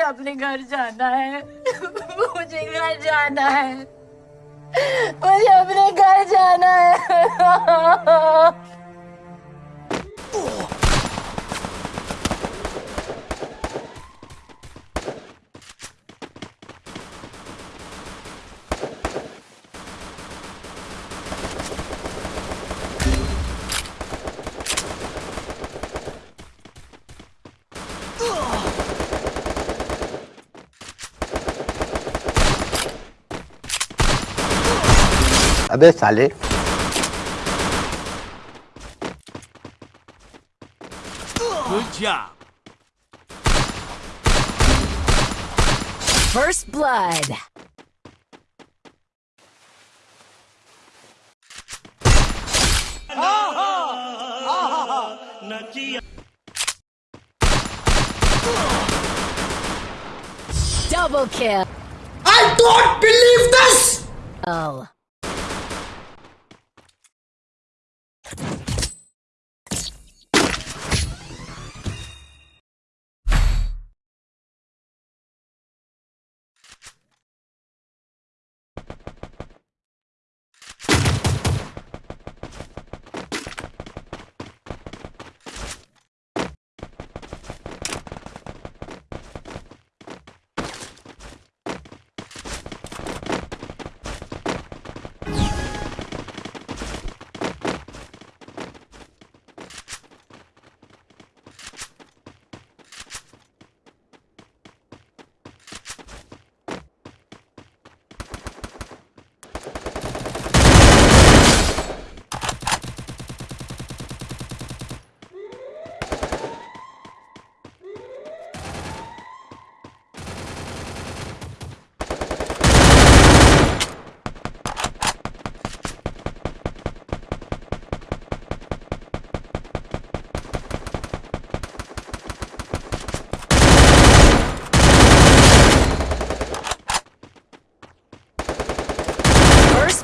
अपने घर जाना है। मुझे घर जाना है। मुझे अपने घर जाना है। अबे साले Good job. First blood. Double kill. I don't believe this! Oh.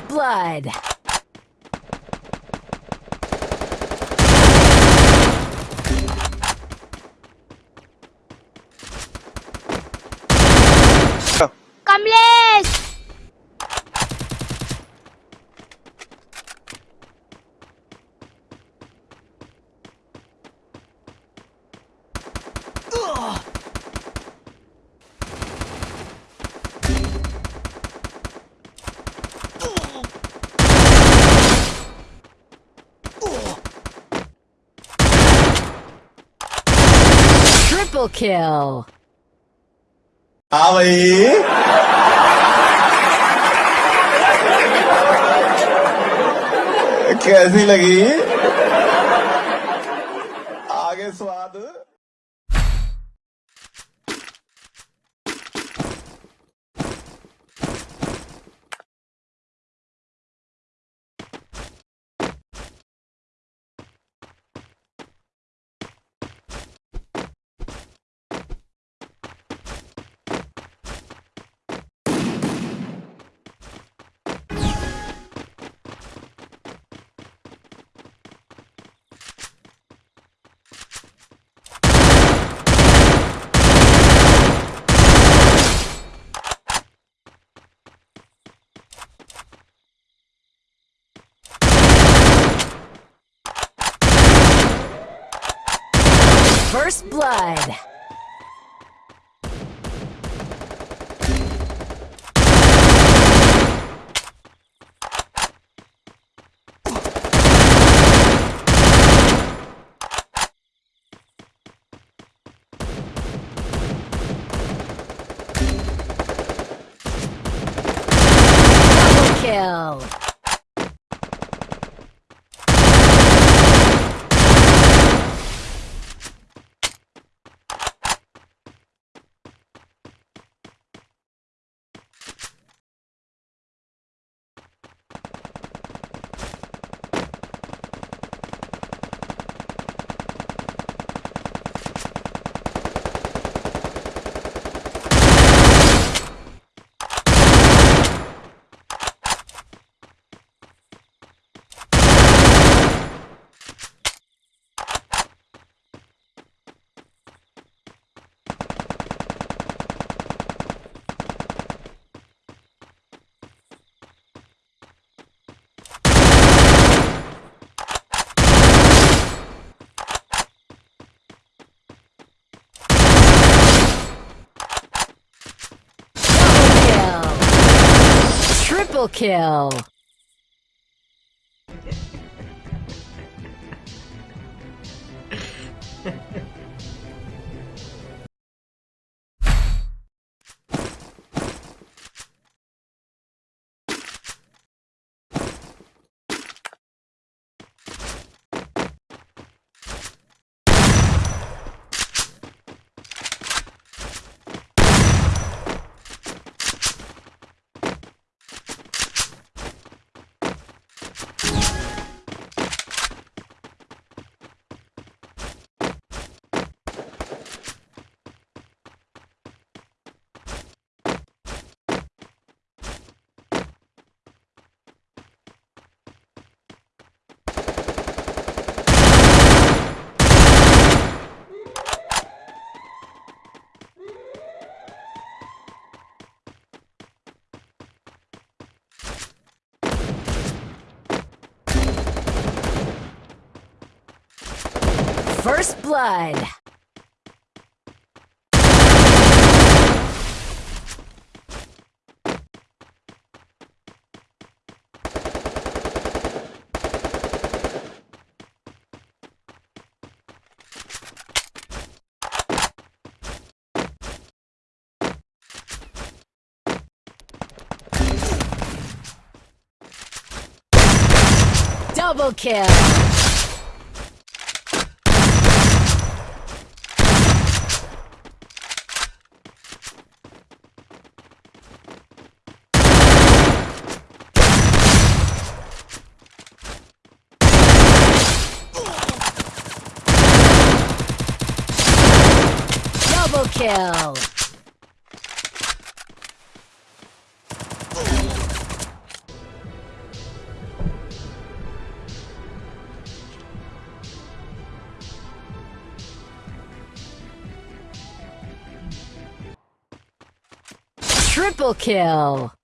Blood. Triple kill. हाँ भाई कैसी लगी? आगे स्वाद। First blood. Kill. Kill. First blood. Double kill. Double kill. Triple kill.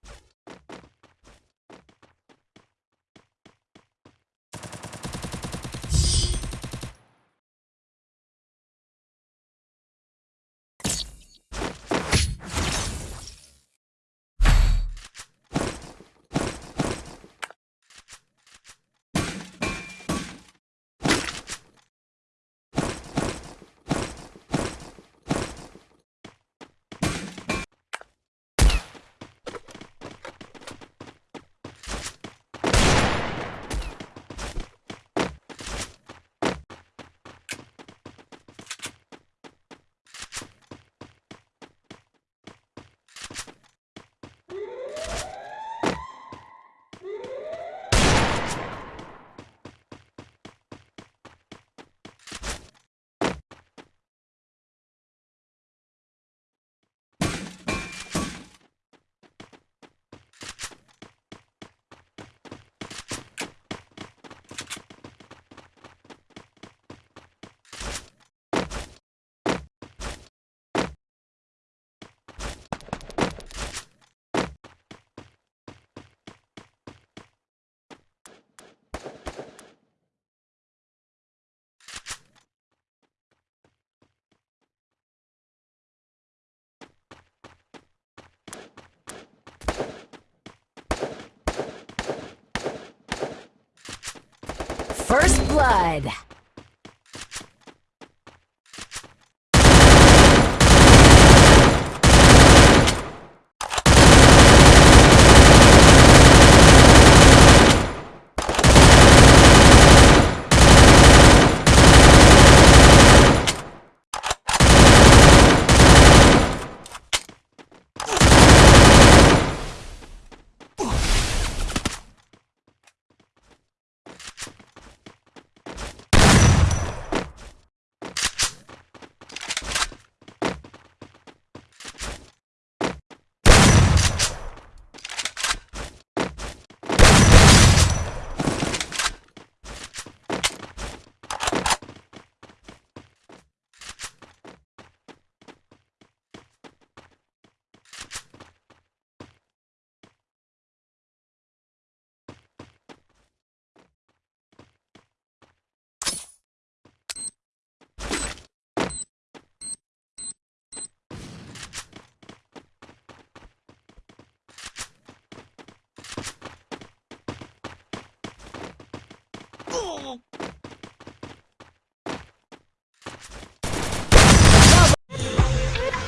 First blood.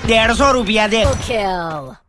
150 रुपया दे। kill.